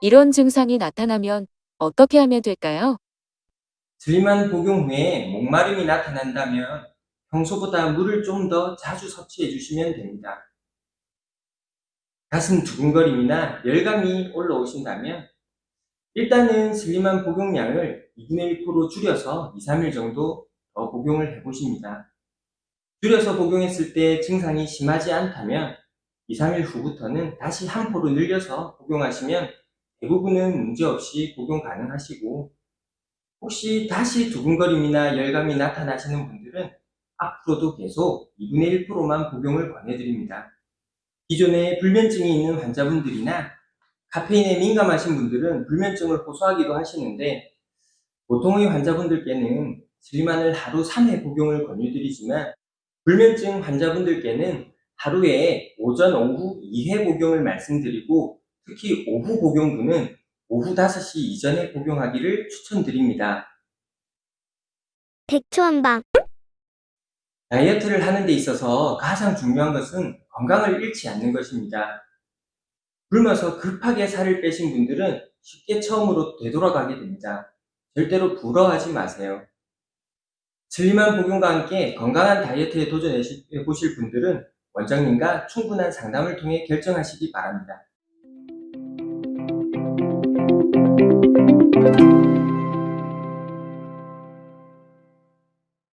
이런 증상이 나타나면 어떻게 하면 될까요? 슬림한 복용 후에 목마름이 나타난다면 평소보다 물을 좀 더 자주 섭취해 주시면 됩니다. 가슴 두근거림이나 열감이 올라오신다면 일단은 슬림한 복용량을 2분의 1% 줄여서 2, 3일 정도 더 복용을 해보십니다. 줄여서 복용했을 때 증상이 심하지 않다면 2, 3일 후부터는 다시 한 포로 늘려서 복용하시면 대부분은 문제없이 복용 가능하시고 혹시 다시 두근거림이나 열감이 나타나시는 분들은 앞으로도 계속 2분의 1%만 복용을 권해드립니다. 기존에 불면증이 있는 환자분들이나 카페인에 민감하신 분들은 불면증을 호소하기도 하시는데 보통의 환자분들께는 슬리만을 하루 3회 복용을 권유드리지만 불면증 환자분들께는 하루에 오전, 오후 2회 복용을 말씀드리고 특히 오후 복용분은 오후 5시 이전에 복용하기를 추천드립니다. 백초한방 다이어트를 하는 데 있어서 가장 중요한 것은 건강을 잃지 않는 것입니다. 굶어서 급하게 살을 빼신 분들은 쉽게 처음으로 되돌아가게 됩니다. 절대로 부러워하지 마세요. 슬림한 복용과 함께 건강한 다이어트에 도전해 보실 분들은 원장님과 충분한 상담을 통해 결정하시기 바랍니다. Thank you.